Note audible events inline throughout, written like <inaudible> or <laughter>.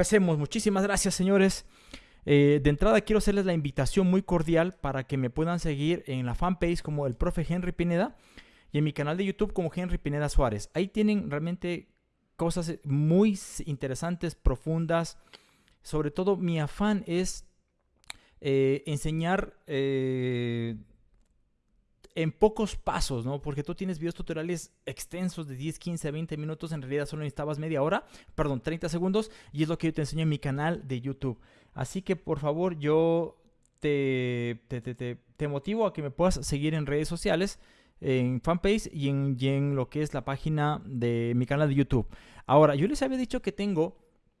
empecemos. Muchísimas gracias, señores. Eh, de entrada quiero hacerles la invitación muy cordial para que me puedan seguir en la fanpage como el profe Henry Pineda y en mi canal de YouTube como Henry Pineda Suárez. Ahí tienen realmente cosas muy interesantes, profundas. Sobre todo mi afán es eh, enseñar eh, en pocos pasos, ¿no? Porque tú tienes videos tutoriales extensos de 10, 15, 20 minutos, en realidad solo necesitabas media hora, perdón, 30 segundos, y es lo que yo te enseño en mi canal de YouTube. Así que por favor, yo te, te, motivo a que me puedas seguir en redes sociales, en fanpage y en, y en lo que es la página de mi canal de YouTube. Ahora, yo les había dicho que tengo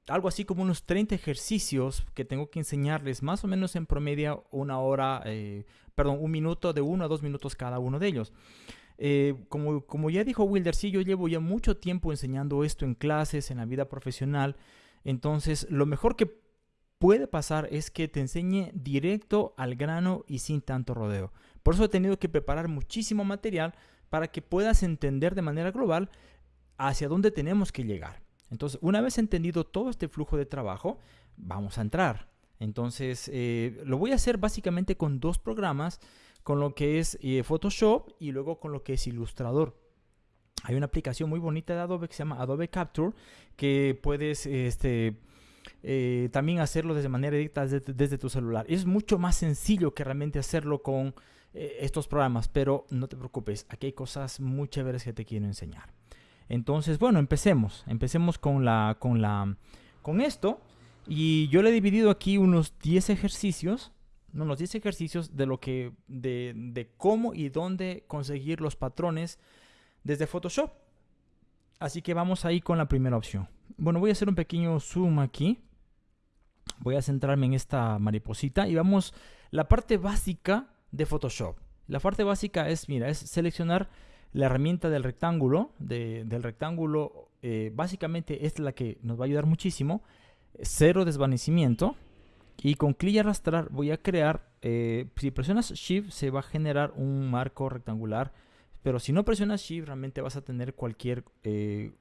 algo así como unos 30 ejercicios que tengo que enseñarles más o menos en promedio una hora, eh, perdón, un minuto de uno a dos minutos cada uno de ellos. Eh, como, como ya dijo Wilder, sí, yo llevo ya mucho tiempo enseñando esto en clases, en la vida profesional. Entonces, lo mejor que puede pasar es que te enseñe directo al grano y sin tanto rodeo. Por eso he tenido que preparar muchísimo material para que puedas entender de manera global hacia dónde tenemos que llegar. Entonces, una vez entendido todo este flujo de trabajo, vamos a entrar. Entonces, eh, lo voy a hacer básicamente con dos programas, con lo que es eh, Photoshop y luego con lo que es Illustrator. Hay una aplicación muy bonita de Adobe que se llama Adobe Capture, que puedes este, eh, también hacerlo desde manera directa desde, tu celular. Es mucho más sencillo que realmente hacerlo con estos programas, pero no te preocupes, aquí hay cosas muy chéveres que te quiero enseñar. Entonces, bueno, empecemos. Empecemos con, la, con, la, con esto. Y yo le he dividido aquí unos 10 ejercicios. No, unos 10 ejercicios de lo que, de, de cómo y dónde conseguir los patrones desde Photoshop. Así que vamos ahí con la primera opción. Bueno, voy a hacer un pequeño zoom aquí. Voy a centrarme en esta mariposita y vamos la parte básica de Photoshop. La parte básica es, mira, es seleccionar la herramienta del rectángulo, del rectángulo, eh, básicamente es la que nos va a ayudar muchísimo. Cero desvanecimiento. Y con clic y arrastrar voy a crear, eh, si presionas Shift se va a generar un marco rectangular. Pero si no presionas Shift realmente vas a tener cualquier eh,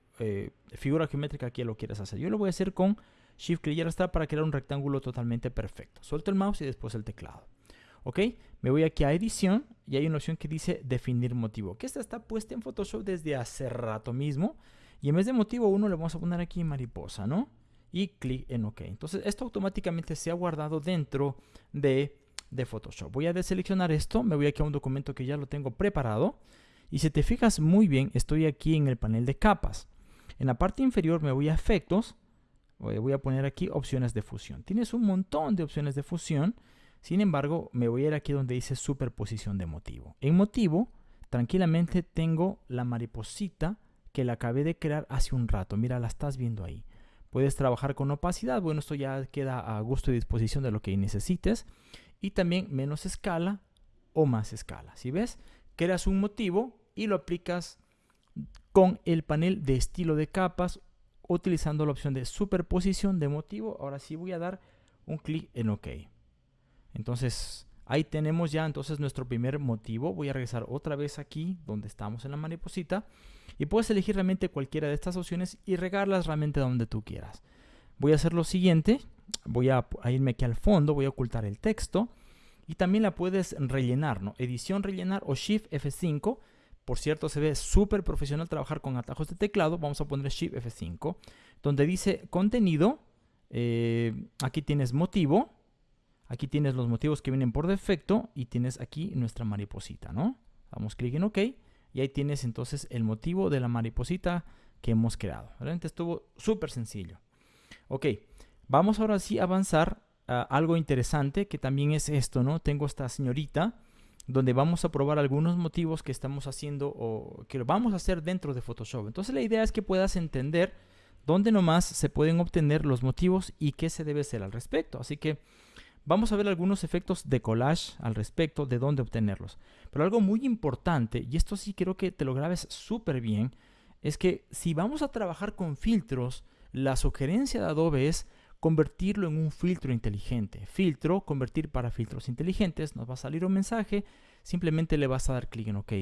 figura geométrica que lo quieras hacer. Yo lo voy a hacer con Shift, clic y arrastrar para crear un rectángulo totalmente perfecto. Suelto el mouse y después el teclado. ¿Ok? Me voy aquí a edición y hay una opción que dice definir motivo. Que esta está puesta en Photoshop desde hace rato mismo. Y en vez de motivo 1 le vamos a poner aquí mariposa, ¿no? Y clic en OK. Entonces esto automáticamente se ha guardado dentro de, de Photoshop. Voy a deseleccionar esto, me voy aquí a un documento que ya lo tengo preparado. Y si te fijas muy bien, estoy aquí en el panel de capas. En la parte inferior me voy a efectos. Voy a poner aquí opciones de fusión. Tienes un montón de opciones de fusión. Sin embargo, me voy a ir aquí donde dice superposición de motivo. En motivo, tranquilamente tengo la mariposita que la acabé de crear hace un rato. Mira, la estás viendo ahí. Puedes trabajar con opacidad. Bueno, esto ya queda a gusto y disposición de lo que necesites. Y también menos escala o más escala. Si ves, creas un motivo y lo aplicas con el panel de estilo de capas utilizando la opción de superposición de motivo. Ahora sí voy a dar un clic en OK. Entonces, ahí tenemos ya entonces nuestro primer motivo. Voy a regresar otra vez aquí donde estamos en la mariposita. Y puedes elegir realmente cualquiera de estas opciones y regarlas realmente donde tú quieras. Voy a hacer lo siguiente. Voy a, irme aquí al fondo, voy a ocultar el texto. Y también la puedes rellenar, ¿no? Edición rellenar o Shift F5. Por cierto, se ve súper profesional trabajar con atajos de teclado. Vamos a poner Shift F5. Donde dice contenido. Eh, aquí tienes motivo. Aquí tienes los motivos que vienen por defecto y tienes aquí nuestra mariposita, ¿no? Damos clic en OK y ahí tienes entonces el motivo de la mariposita que hemos creado. Realmente estuvo súper sencillo. Ok, vamos ahora sí a avanzar a algo interesante que también es esto, ¿no? Tengo esta señorita donde vamos a probar algunos motivos que estamos haciendo o que vamos a hacer dentro de Photoshop. Entonces la idea es que puedas entender dónde nomás se pueden obtener los motivos y qué se debe hacer al respecto. Así que Vamos a ver algunos efectos de collage al respecto de dónde obtenerlos. Pero algo muy importante, y esto sí quiero que te lo grabes súper bien, es que si vamos a trabajar con filtros, la sugerencia de Adobe es convertirlo en un filtro inteligente. Filtro, convertir para filtros inteligentes, nos va a salir un mensaje, simplemente le vas a dar clic en OK.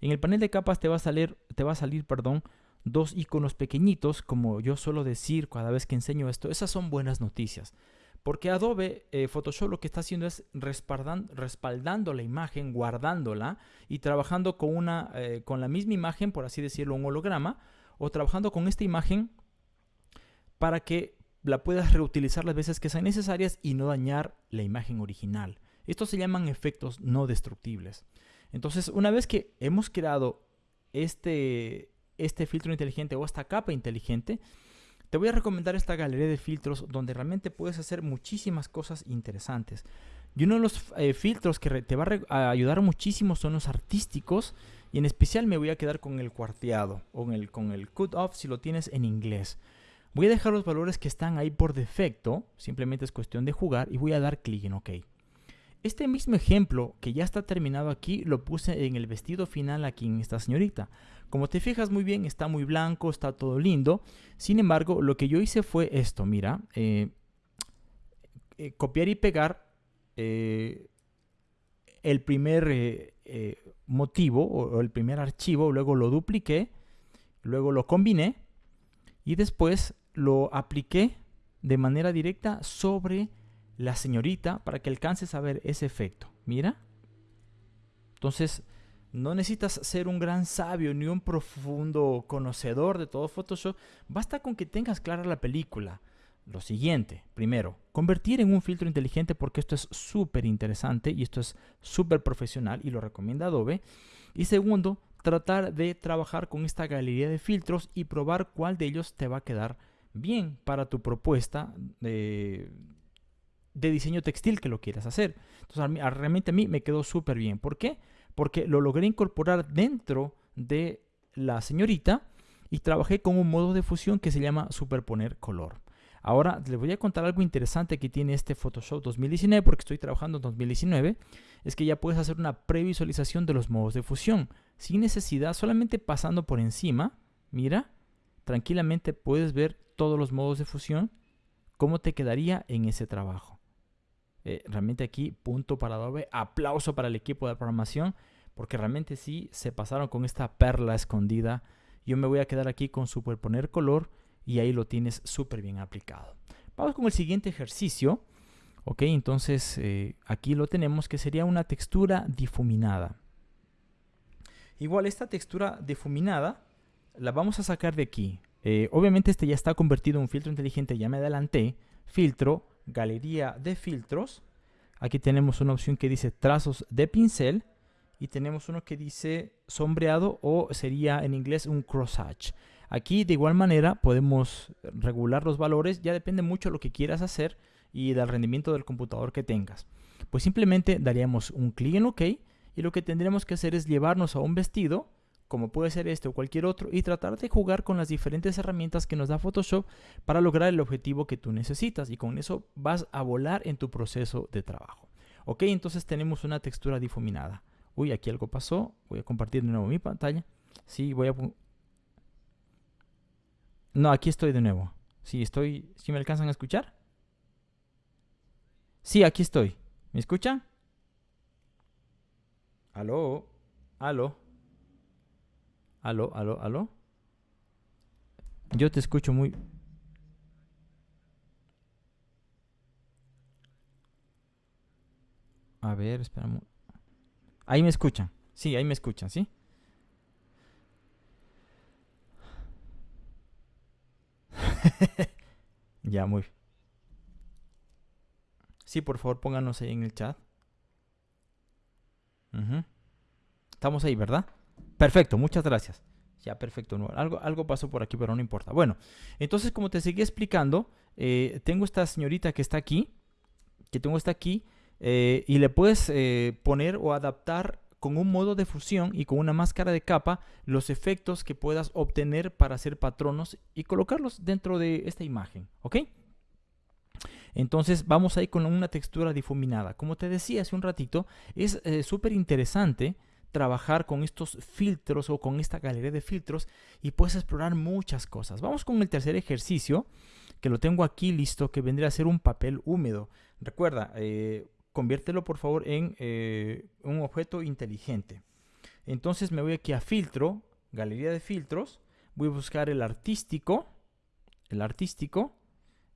En el panel de capas te va a salir, te va a salir perdón, dos iconos pequeñitos, como yo suelo decir cada vez que enseño esto, esas son buenas noticias. Porque Adobe eh, Photoshop lo que está haciendo es respaldando la imagen, guardándola y trabajando con, una, eh, con la misma imagen, por así decirlo, un holograma, o trabajando con esta imagen para que la puedas reutilizar las veces que sean necesarias y no dañar la imagen original. Estos se llaman efectos no destructibles. Entonces, una vez que hemos creado este, este filtro inteligente o esta capa inteligente, te voy a recomendar esta galería de filtros donde realmente puedes hacer muchísimas cosas interesantes. Y uno de los eh, filtros que te va a, ayudar muchísimo son los artísticos y en especial me voy a quedar con el cuarteado o el, con el cut off si lo tienes en inglés. Voy a dejar los valores que están ahí por defecto, simplemente es cuestión de jugar y voy a dar clic en OK. Este mismo ejemplo que ya está terminado aquí lo puse en el vestido final aquí en esta señorita. Como te fijas muy bien, está muy blanco, está todo lindo. Sin embargo, lo que yo hice fue esto, mira. Eh, eh, copiar y pegar eh, el primer motivo o, el primer archivo, luego lo dupliqué, luego lo combiné y después lo apliqué de manera directa sobre la señorita para que alcances a ver ese efecto. Mira. Entonces, no necesitas ser un gran sabio ni un profundo conocedor de todo Photoshop. Basta con que tengas clara la película. Lo siguiente, primero, convertir en un filtro inteligente porque esto es súper interesante y esto es súper profesional y lo recomienda Adobe. Y segundo, tratar de trabajar con esta galería de filtros y probar cuál de ellos te va a quedar bien para tu propuesta de, de diseño textil que lo quieras hacer. Entonces, realmente a mí me quedó súper bien. ¿Por qué? porque lo logré incorporar dentro de la señorita y trabajé con un modo de fusión que se llama superponer color. Ahora les voy a contar algo interesante que tiene este Photoshop 2019 porque estoy trabajando en 2019. Es que ya puedes hacer una previsualización de los modos de fusión sin necesidad, solamente pasando por encima. Mira, tranquilamente puedes ver todos los modos de fusión, cómo te quedaría en ese trabajo. Eh, realmente aquí, punto para Adobe. Aplauso para el equipo de programación, porque realmente sí se pasaron con esta perla escondida. Yo me voy a quedar aquí con superponer color y ahí lo tienes súper bien aplicado. Vamos con el siguiente ejercicio. Ok, entonces eh, aquí lo tenemos que sería una textura difuminada. Igual esta textura difuminada la vamos a sacar de aquí. Eh, obviamente este ya está convertido en un filtro inteligente, ya me adelanté. Filtro, galería de filtros. Aquí tenemos una opción que dice trazos de pincel y tenemos uno que dice sombreado o sería en inglés un crosshatch. Aquí de igual manera podemos regular los valores, ya depende mucho de lo que quieras hacer y del rendimiento del computador que tengas. Pues simplemente daríamos un clic en OK y lo que tendremos que hacer es llevarnos a un vestido como puede ser este o cualquier otro, y tratar de jugar con las diferentes herramientas que nos da Photoshop para lograr el objetivo que tú necesitas. Y con eso vas a volar en tu proceso de trabajo. Ok, entonces tenemos una textura difuminada. Uy, aquí algo pasó. Voy a compartir de nuevo mi pantalla. Sí, voy a... No, aquí estoy de nuevo. Sí, estoy... ¿Sí me alcanzan a escuchar? Sí, aquí estoy. ¿Me escuchan? ¿Aló? ¿Aló? Aló, aló, aló. Yo te escucho muy... A ver, esperamos. Ahí me escuchan. Sí, ahí me escuchan, ¿sí? <laughs> ya, muy. Sí, por favor, pónganos ahí en el chat. Estamos ahí, ¿verdad? Perfecto, muchas gracias. Ya, perfecto. No, algo, algo pasó por aquí, pero no importa. Bueno, entonces como te seguí explicando, eh, tengo esta señorita que está aquí, que tengo esta aquí, eh, y le puedes eh, poner o adaptar con un modo de fusión y con una máscara de capa los efectos que puedas obtener para hacer patronos y colocarlos dentro de esta imagen, ¿ok? Entonces vamos ahí con una textura difuminada. Como te decía hace un ratito, es súper interesante trabajar con estos filtros o con esta galería de filtros y puedes explorar muchas cosas. Vamos con el tercer ejercicio que lo tengo aquí listo que vendría a ser un papel húmedo. Recuerda, eh, conviértelo por favor en eh, un objeto inteligente. Entonces me voy aquí a filtro, galería de filtros, Voy a buscar el artístico. El artístico.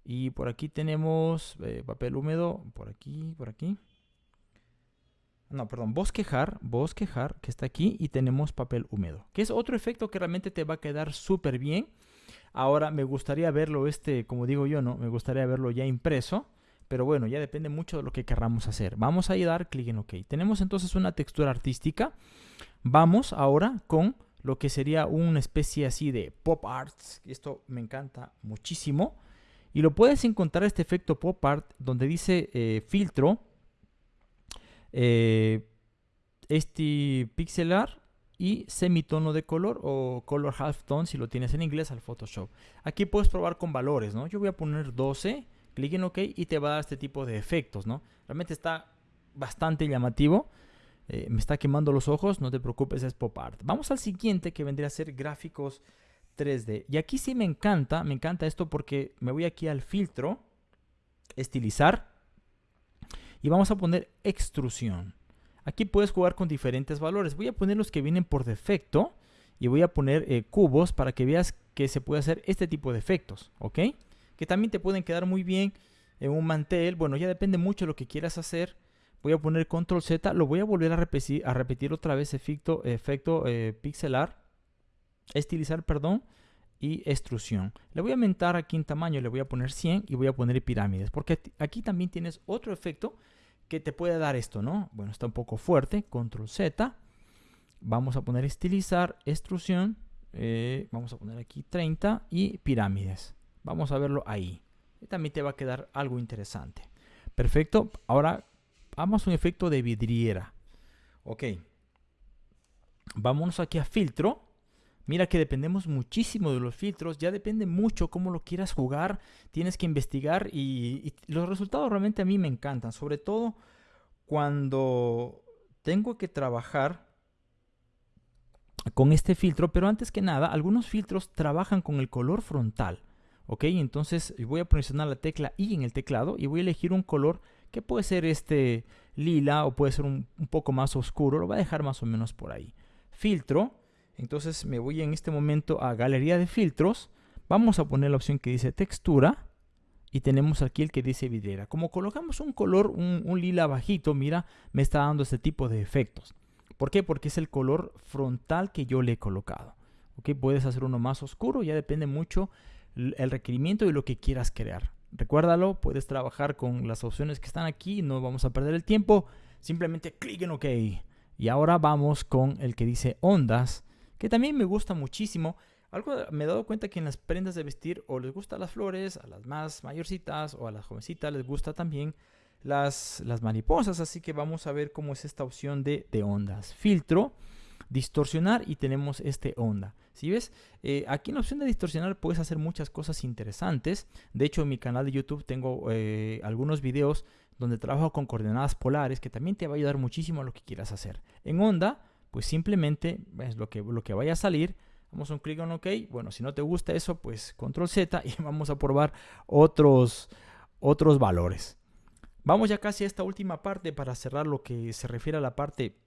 Y por aquí tenemos eh, papel húmedo. Por aquí, por aquí. No, perdón, bosquejar, bosquejar, que está aquí. Y tenemos papel húmedo. Que es otro efecto que realmente te va a quedar súper bien. Ahora me gustaría verlo este, como digo yo, ¿no? Me gustaría verlo ya impreso. Pero bueno, ya depende mucho de lo que querramos hacer. Vamos a dar clic en OK. Tenemos entonces una textura artística. Vamos ahora con lo que sería una especie así de pop art. Esto me encanta muchísimo. Y lo puedes encontrar este efecto pop art donde dice eh, filtro, eh, este pixelar y semitono de color o color halftone si lo tienes en inglés al Photoshop. Aquí puedes probar con valores, ¿no? Yo voy a poner 12, clic en OK y te va a dar este tipo de efectos, ¿no? Realmente está bastante llamativo. Eh, me está quemando los ojos, no te preocupes, es pop art. Vamos al siguiente que vendría a ser gráficos 3D. Y aquí sí me encanta, me encanta esto porque me voy aquí al filtro, estilizar, y vamos a poner extrusión. Aquí puedes jugar con diferentes valores. Voy a poner los que vienen por defecto y voy a poner eh, cubos para que veas que se puede hacer este tipo de efectos, ¿ok? Que también te pueden quedar muy bien en un mantel. Bueno, ya depende mucho de lo que quieras hacer. Voy a poner control Z, lo voy a volver a repetir, a repetir otra vez efecto, efecto eh, pixelar, estilizar, perdón, y extrusión. Le voy a aumentar aquí en tamaño, le voy a poner 100 y voy a poner pirámides, porque aquí también tienes otro efecto que te puede dar esto, ¿no? Bueno, está un poco fuerte, control Z, vamos a poner estilizar, extrusión, eh, vamos a poner aquí 30 y pirámides. Vamos a verlo ahí. También te va a quedar algo interesante. Perfecto, ahora vamos a un efecto de vidriera. Ok. Vámonos aquí a filtro. Mira que dependemos muchísimo de los filtros, ya depende mucho cómo lo quieras jugar, tienes que investigar y, los resultados realmente a mí me encantan, sobre todo cuando tengo que trabajar con este filtro, pero antes que nada, algunos filtros trabajan con el color frontal, ¿ok? Entonces voy a presionar la tecla I en el teclado y voy a elegir un color que puede ser este lila o puede ser un, poco más oscuro, lo voy a dejar más o menos por ahí. Filtro, entonces me voy en este momento a galería de filtros, vamos a poner la opción que dice textura y tenemos aquí el que dice vidriera. Como colocamos un color, un, lila bajito, mira, me está dando este tipo de efectos. ¿Por qué? Porque es el color frontal que yo le he colocado. ¿Ok? Puedes hacer uno más oscuro, ya depende mucho el requerimiento y lo que quieras crear. Recuérdalo, puedes trabajar con las opciones que están aquí, no vamos a perder el tiempo. Simplemente clic en OK. Y ahora vamos con el que dice ondas, que también me gusta muchísimo. Algo me he dado cuenta que en las prendas de vestir o les gustan las flores, a las más mayorcitas o a las jovencitas les gusta también las, las mariposas. Así que vamos a ver cómo es esta opción de, de ondas. Filtro, distorsionar y tenemos este onda. Si ves, eh, aquí en la opción de distorsionar puedes hacer muchas cosas interesantes. De hecho, en mi canal de YouTube tengo eh, algunos videos donde trabajo con coordenadas polares que también te va a ayudar muchísimo a lo que quieras hacer. En onda, pues simplemente ves lo que, lo que vaya a salir. Vamos a un clic en OK. Bueno, si no te gusta eso, pues control Z <laughs> y vamos a probar otros, otros valores. Vamos ya casi a esta última parte para cerrar lo que se refiere a la parte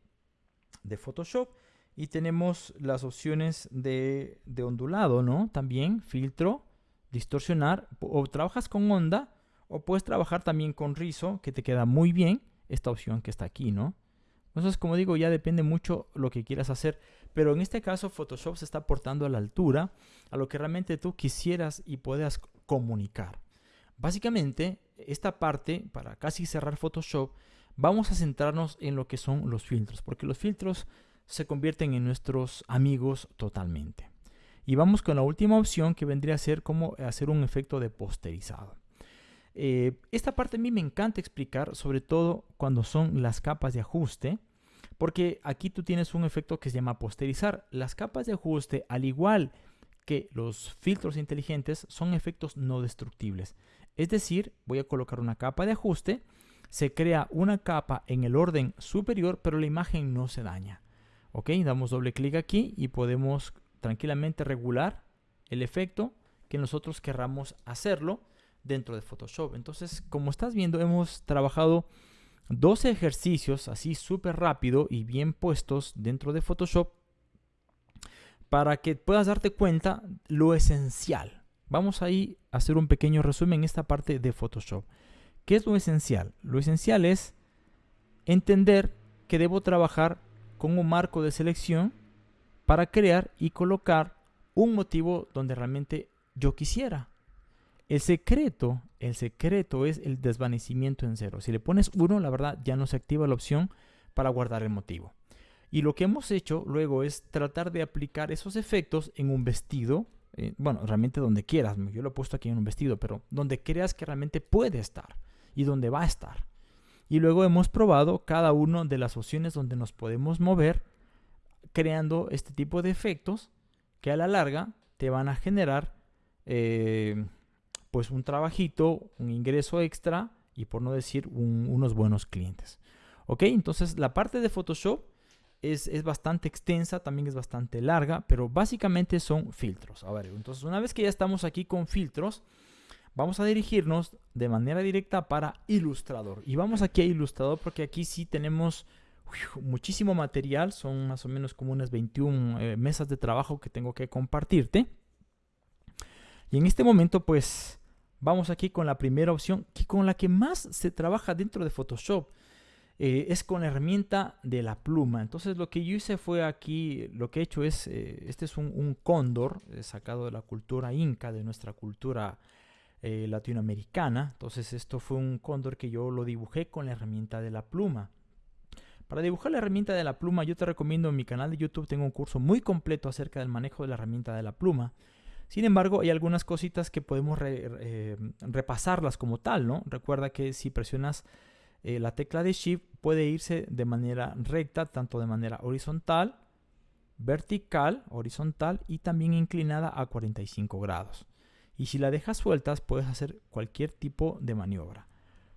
de Photoshop. Y tenemos las opciones de, ondulado, ¿no? También filtro, distorsionar. O trabajas con onda o puedes trabajar también con rizo, que te queda muy bien esta opción que está aquí, ¿no? Entonces, como digo, ya depende mucho lo que quieras hacer. Pero en este caso, Photoshop se está aportando a la altura a lo que realmente tú quisieras y puedas comunicar. Básicamente, esta parte, para casi cerrar Photoshop, vamos a centrarnos en lo que son los filtros, porque los filtros se convierten en nuestros amigos totalmente. Y vamos con la última opción que vendría a ser como hacer un efecto de posterizado. Eh, esta parte a mí me encanta explicar, sobre todo cuando son las capas de ajuste, porque aquí tú tienes un efecto que se llama posterizar. Las capas de ajuste, al igual que los filtros inteligentes, son efectos no destructibles. Es decir, voy a colocar una capa de ajuste, se crea una capa en el orden superior, pero la imagen no se daña. Ok, damos doble clic aquí y podemos tranquilamente regular el efecto que nosotros querramos hacerlo dentro de Photoshop. Entonces, como estás viendo, hemos trabajado 12 ejercicios así súper rápido y bien puestos dentro de Photoshop para que puedas darte cuenta lo esencial. Vamos ahí a hacer un pequeño resumen en esta parte de Photoshop. ¿Qué es lo esencial? Lo esencial es entender que debo trabajar con un marco de selección para crear y colocar un motivo donde realmente yo quisiera. El secreto, el secreto es el desvanecimiento en cero. Si le pones uno, la verdad ya no se activa la opción para guardar el motivo. Y lo que hemos hecho luego es tratar de aplicar esos efectos en un vestido. Eh, bueno, realmente donde quieras. Yo lo he puesto aquí en un vestido, pero donde creas que realmente puede estar y donde va a estar. Y luego hemos probado cada una de las opciones donde nos podemos mover creando este tipo de efectos que a la larga te van a generar eh, pues un trabajito, un ingreso extra y por no decir unos buenos clientes. Ok, entonces la parte de Photoshop es, es, bastante extensa, también es bastante larga, pero básicamente son filtros. A ver, entonces una vez que ya estamos aquí con filtros, vamos a dirigirnos de manera directa para Ilustrador. Y vamos aquí a Ilustrador porque aquí sí tenemos muchísimo material, son más o menos como unas 21 eh, mesas de trabajo que tengo que compartirte. Y en este momento pues Vamos aquí con la primera opción, que con la que más se trabaja dentro de Photoshop. Eh, es con la herramienta de la pluma. Entonces lo que yo hice fue aquí, lo que he hecho es, eh, este es un, cóndor eh, sacado de la cultura inca, de nuestra cultura latinoamericana. Entonces esto fue un cóndor que yo lo dibujé con la herramienta de la pluma. Para dibujar la herramienta de la pluma yo te recomiendo en mi canal de YouTube, tengo un curso muy completo acerca del manejo de la herramienta de la pluma. Sin embargo, hay algunas cositas que podemos eh, repasarlas como tal, ¿no? Recuerda que si presionas eh, la tecla de Shift puede irse de manera recta, tanto de manera horizontal, vertical, horizontal y también inclinada a 45 grados. Y si la dejas sueltas, puedes hacer cualquier tipo de maniobra.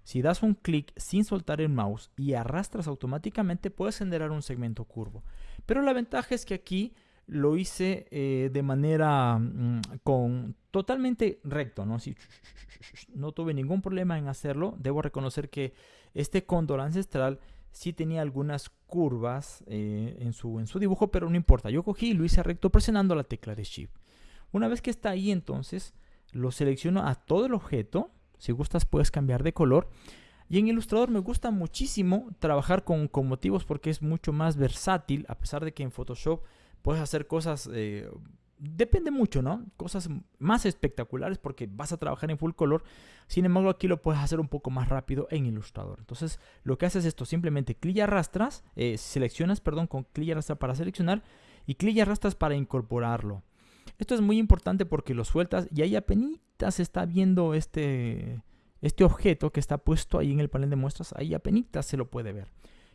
Si das un clic sin soltar el mouse y arrastras automáticamente, puedes generar un segmento curvo. Pero la ventaja es que aquí lo hice eh, de manera mm, con totalmente recto, ¿no? <laughs> no tuve ningún problema en hacerlo. Debo reconocer que este cóndor ancestral sí tenía algunas curvas eh, en, su, en su dibujo, pero no importa. Yo cogí y lo hice recto presionando la tecla de Shift. Una vez que está ahí, entonces lo selecciono a todo el objeto. Si gustas, puedes cambiar de color. Y en Illustrator me gusta muchísimo trabajar con, con motivos porque es mucho más versátil, a pesar de que en Photoshop puedes hacer cosas, eh, depende mucho, ¿no? Cosas más espectaculares porque vas a trabajar en full color. Sin embargo, aquí lo puedes hacer un poco más rápido en Illustrator. Entonces, lo que haces es esto, simplemente clic y arrastras, eh, seleccionas, perdón, con clic y arrastras para seleccionar y clic y arrastras para incorporarlo. Esto es muy importante porque lo sueltas y ahí apenas está viendo este, este objeto que está puesto ahí en el panel de muestras, ahí apenas se lo puede ver.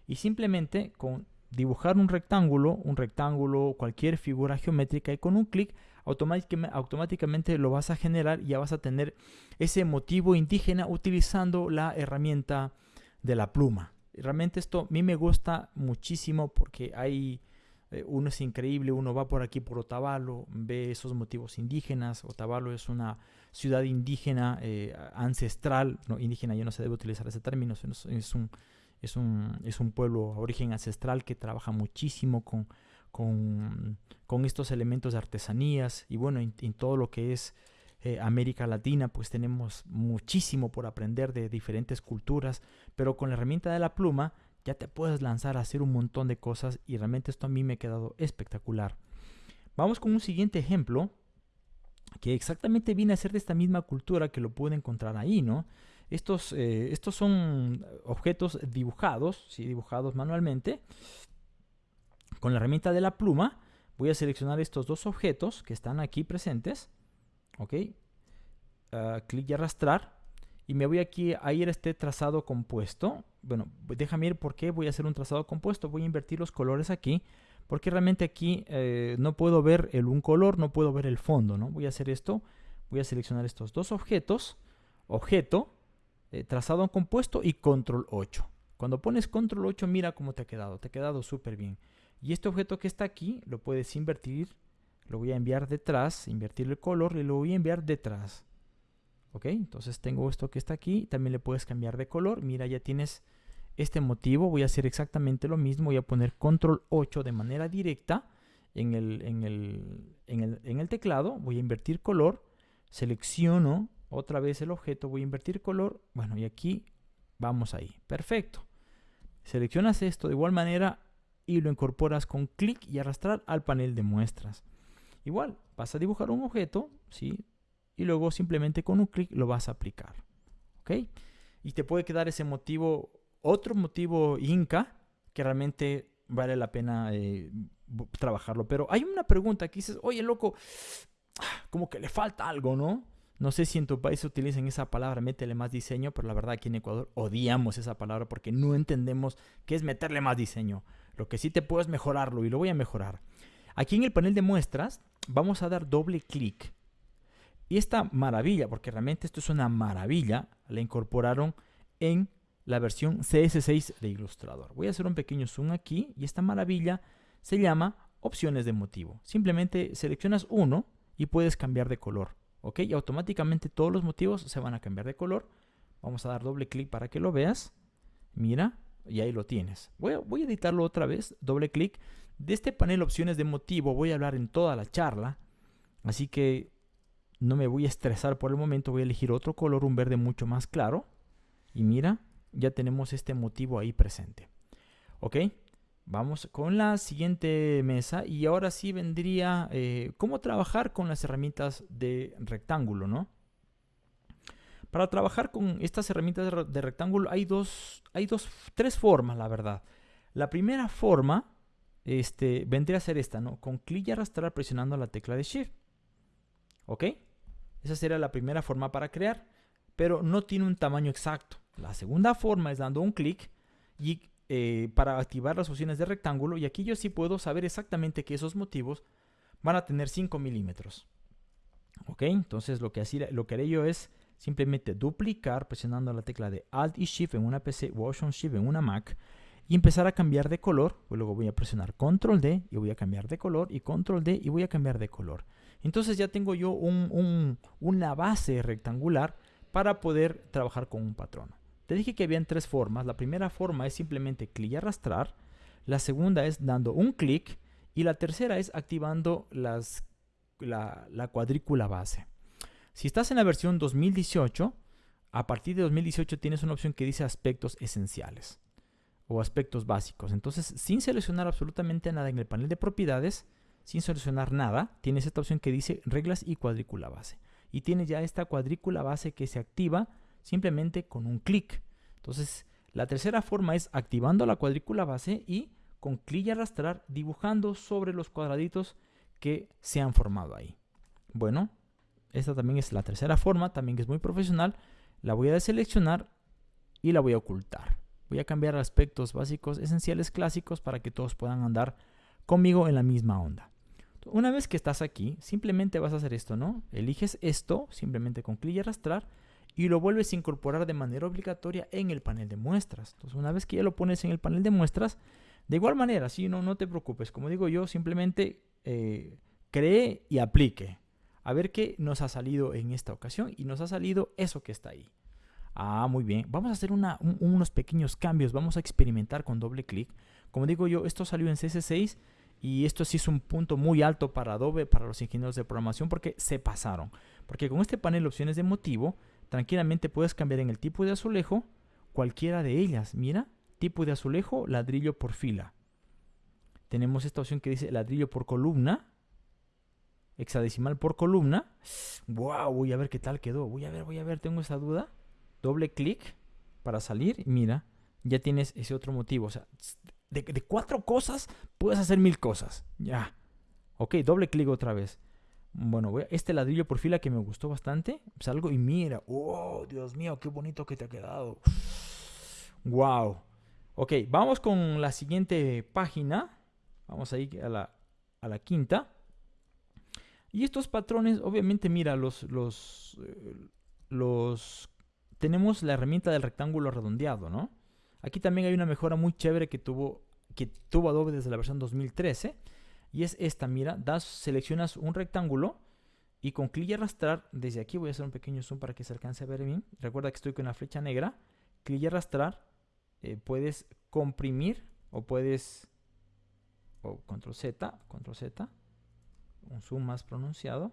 Y simplemente con dibujar un rectángulo, un rectángulo, cualquier figura geométrica y con un clic automáticamente lo vas a generar y ya vas a tener ese motivo indígena utilizando la herramienta de la pluma. Realmente esto a mí me gusta muchísimo porque hay eh, uno es increíble, uno va por aquí por Otavalo, ve esos motivos indígenas. Otavalo es una ciudad indígena eh, ancestral, no indígena, ya no se debe utilizar ese término, es un es un, es un pueblo a origen ancestral que trabaja muchísimo con, con, estos elementos de artesanías y bueno, en, todo lo que es eh, América Latina, pues tenemos muchísimo por aprender de diferentes culturas, pero con la herramienta de la pluma ya te puedes lanzar a hacer un montón de cosas y realmente esto a mí me ha quedado espectacular. Vamos con un siguiente ejemplo que exactamente viene a ser de esta misma cultura que lo puede encontrar ahí, ¿no? Estos, eh, estos son objetos dibujados, ¿sí? dibujados manualmente. Con la herramienta de la pluma voy a seleccionar estos dos objetos que están aquí presentes. Ok. Uh, clic y arrastrar. Y me voy aquí a ir a este trazado compuesto. Bueno, déjame ir por qué voy a hacer un trazado compuesto. Voy a invertir los colores aquí. Porque realmente aquí eh, no puedo ver el un color, no puedo ver el fondo. ¿no? Voy a hacer esto. Voy a seleccionar estos dos objetos. Objeto. Eh, trazado compuesto y control 8. Cuando pones control 8 mira cómo te ha quedado, te ha quedado súper bien. Y este objeto que está aquí lo puedes invertir, lo voy a enviar detrás, invertir el color y lo voy a enviar detrás. Ok, entonces tengo esto que está aquí, también le puedes cambiar de color, mira ya tienes este motivo, voy a hacer exactamente lo mismo, voy a poner control 8 de manera directa en el, en el, en el, en el teclado, voy a invertir color, selecciono otra vez el objeto, voy a invertir color, bueno, y aquí vamos ahí, perfecto. Seleccionas esto de igual manera y lo incorporas con clic y arrastrar al panel de muestras. Igual, vas a dibujar un objeto, ¿sí? Y luego simplemente con un clic lo vas a aplicar, ¿ok? Y te puede quedar ese motivo, otro motivo Inca, que realmente vale la pena eh, trabajarlo. Pero hay una pregunta que dices, oye, loco, como que le falta algo, ¿no? No sé si en tu país utilizan esa palabra, métele más diseño, pero la verdad aquí en Ecuador odiamos esa palabra porque no entendemos qué es meterle más diseño. Lo que sí te puedo es mejorarlo y lo voy a mejorar. Aquí en el panel de muestras vamos a dar doble clic. Y esta maravilla, porque realmente esto es una maravilla, la incorporaron en la versión CS6 de Illustrator. Voy a hacer un pequeño zoom aquí y esta maravilla se llama opciones de motivo. Simplemente seleccionas uno y puedes cambiar de color. ¿Ok? Y automáticamente todos los motivos se van a cambiar de color. Vamos a dar doble clic para que lo veas. Mira, y ahí lo tienes. Voy a, editarlo otra vez, doble clic. De este panel opciones de motivo voy a hablar en toda la charla. Así que no me voy a estresar por el momento. Voy a elegir otro color, un verde mucho más claro. Y mira, ya tenemos este motivo ahí presente. ¿Ok? Vamos con la siguiente mesa y ahora sí vendría eh, cómo trabajar con las herramientas de rectángulo, ¿no? Para trabajar con estas herramientas de rectángulo hay dos, hay dos, tres formas, la verdad. La primera forma este, vendría a ser esta, ¿no? Con clic y arrastrar presionando la tecla de Shift. ¿Ok? Esa sería la primera forma para crear, pero no tiene un tamaño exacto. La segunda forma es dando un clic y eh, para activar las opciones de rectángulo y aquí yo sí puedo saber exactamente que esos motivos van a tener 5 milímetros. Ok, entonces lo que, así, lo que haré yo es simplemente duplicar presionando la tecla de Alt y Shift en una PC o Option Shift en una Mac y empezar a cambiar de color. Pues luego voy a presionar Control D y voy a cambiar de color y Control D y voy a cambiar de color. Entonces ya tengo yo una base rectangular para poder trabajar con un patrón. Te dije que habían tres formas. La primera forma es simplemente clic y arrastrar. La segunda es dando un clic. Y la tercera es activando las, la, la cuadrícula base. Si estás en la versión 2018, a partir de 2018 tienes una opción que dice aspectos esenciales o aspectos básicos. Entonces, sin seleccionar absolutamente nada en el panel de propiedades, sin seleccionar nada, tienes esta opción que dice reglas y cuadrícula base. Y tienes ya esta cuadrícula base que se activa simplemente con un clic. Entonces, la tercera forma es activando la cuadrícula base y con clic y arrastrar dibujando sobre los cuadraditos que se han formado ahí. Bueno, esta también es la tercera forma, también es muy profesional. La voy a deseleccionar y la voy a ocultar. Voy a cambiar aspectos básicos, esenciales, clásicos para que todos puedan andar conmigo en la misma onda. Una vez que estás aquí, simplemente vas a hacer esto, ¿no? Eliges esto, simplemente con clic y arrastrar, y lo vuelves a incorporar de manera obligatoria en el panel de muestras. Entonces, una vez que ya lo pones en el panel de muestras, de igual manera, si no, no te preocupes. Como digo yo, simplemente eh, cree y aplique a ver qué nos ha salido en esta ocasión y nos ha salido eso que está ahí. Ah, muy bien. Vamos a hacer unos pequeños cambios. Vamos a experimentar con doble clic. Como digo yo, esto salió en CS6 y esto sí es un punto muy alto para Adobe, para los ingenieros de programación, porque se pasaron. Porque con este panel de opciones de motivo, tranquilamente puedes cambiar en el tipo de azulejo cualquiera de ellas. Mira, tipo de azulejo, ladrillo por fila. Tenemos esta opción que dice ladrillo por columna hexadecimal por columna. Wow, voy a ver qué tal quedó. Voy a ver, voy a ver, tengo esa duda. Doble clic para salir mira, ya tienes ese otro motivo. O sea, de, cuatro cosas puedes hacer mil cosas. Ya. Ok, doble clic otra vez. Bueno, voy a, este ladrillo por fila que me gustó bastante. Salgo y mira. Oh, Dios mío, qué bonito que te ha quedado. Wow. Ok, vamos con la siguiente página. Vamos a ir a la, a la quinta. Y estos patrones, obviamente, mira, los, los, eh, los, tenemos la herramienta del rectángulo redondeado, ¿no? Aquí también hay una mejora muy chévere que tuvo, que tuvo Adobe desde la versión 2013. Y es esta, mira, das, seleccionas un rectángulo y con clic y arrastrar, desde aquí voy a hacer un pequeño zoom para que se alcance a ver bien. Recuerda que estoy con la flecha negra. Clic y arrastrar, eh, puedes comprimir o puedes o control Z, control Z, un zoom más pronunciado.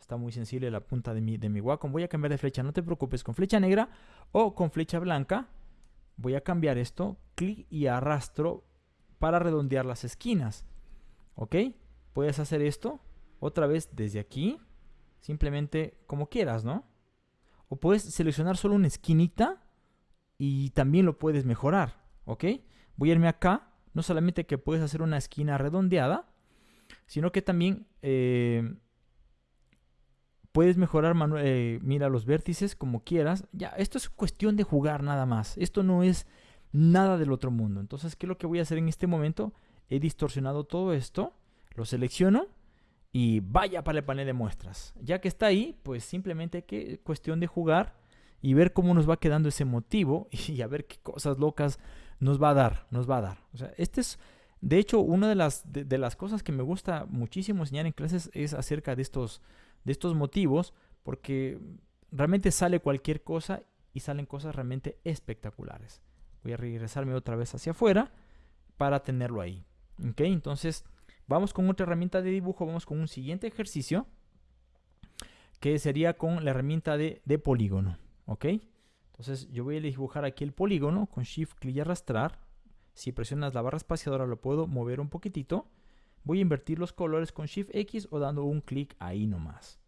Está muy sensible la punta de mi, de mi Wacom. Voy a cambiar de flecha, no te preocupes, con flecha negra o con flecha blanca. Voy a cambiar esto, clic y arrastro para redondear las esquinas. ¿Ok? Puedes hacer esto otra vez desde aquí, simplemente como quieras, ¿no? O puedes seleccionar solo una esquinita y también lo puedes mejorar, ¿ok? Voy a irme acá, no solamente que puedes hacer una esquina redondeada, sino que también eh, puedes mejorar, eh, mira los vértices como quieras. Ya, esto es cuestión de jugar nada más. Esto no es nada del otro mundo. Entonces, ¿qué es lo que voy a hacer en este momento? He distorsionado todo esto, lo selecciono y vaya para el panel de muestras. Ya que está ahí, pues simplemente que cuestión de jugar y ver cómo nos va quedando ese motivo <laughs> y a ver qué cosas locas nos va a dar, nos va a dar. O sea, este es, de hecho, una de las, de, las cosas que me gusta muchísimo enseñar en clases es acerca de estos, de estos motivos, porque realmente sale cualquier cosa y salen cosas realmente espectaculares. Voy a regresarme otra vez hacia afuera para tenerlo ahí. ¿Ok? Entonces, Vamos con otra herramienta de dibujo, vamos con un siguiente ejercicio que sería con la herramienta de, polígono, ¿ok? Entonces yo voy a dibujar aquí el polígono con Shift, clic y arrastrar. Si presionas la barra espaciadora lo puedo mover un poquitito. Voy a invertir los colores con Shift X o dando un clic ahí nomás.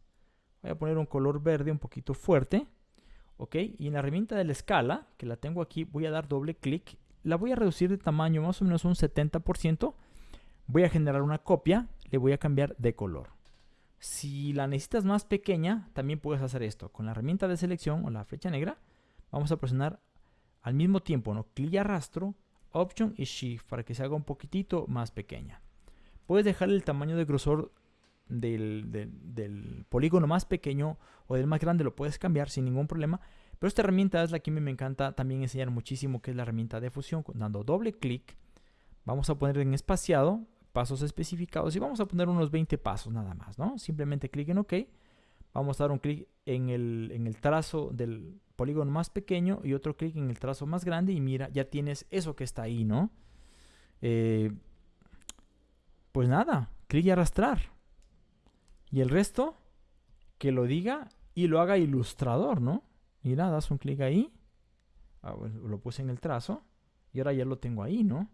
Voy a poner un color verde un poquito fuerte. ¿Ok? Y en la herramienta de la escala, que la tengo aquí, voy a dar doble clic. La voy a reducir de tamaño más o menos un 70% voy a generar una copia, le voy a cambiar de color. Si la necesitas más pequeña, también puedes hacer esto. Con la herramienta de selección o la flecha negra, vamos a presionar al mismo tiempo, ¿no? clic y arrastro, Option y Shift para que se haga un poquitito más pequeña. Puedes dejar el tamaño de grosor del, polígono más pequeño o del más grande, lo puedes cambiar sin ningún problema. Pero esta herramienta es la que a mí me encanta también enseñar muchísimo, que es la herramienta de fusión. Dando doble clic, vamos a poner en espaciado pasos especificados y vamos a poner unos 20 pasos nada más, ¿no? Simplemente clic en OK. Vamos a dar un clic en el, en el trazo del polígono más pequeño y otro clic en el trazo más grande y mira, ya tienes eso que está ahí, ¿no? Eh, pues nada, clic y arrastrar. Y el resto, que lo diga y lo haga ilustrador, ¿no? Mira, das un clic ahí. Ah, lo puse en el trazo y ahora ya lo tengo ahí, ¿no?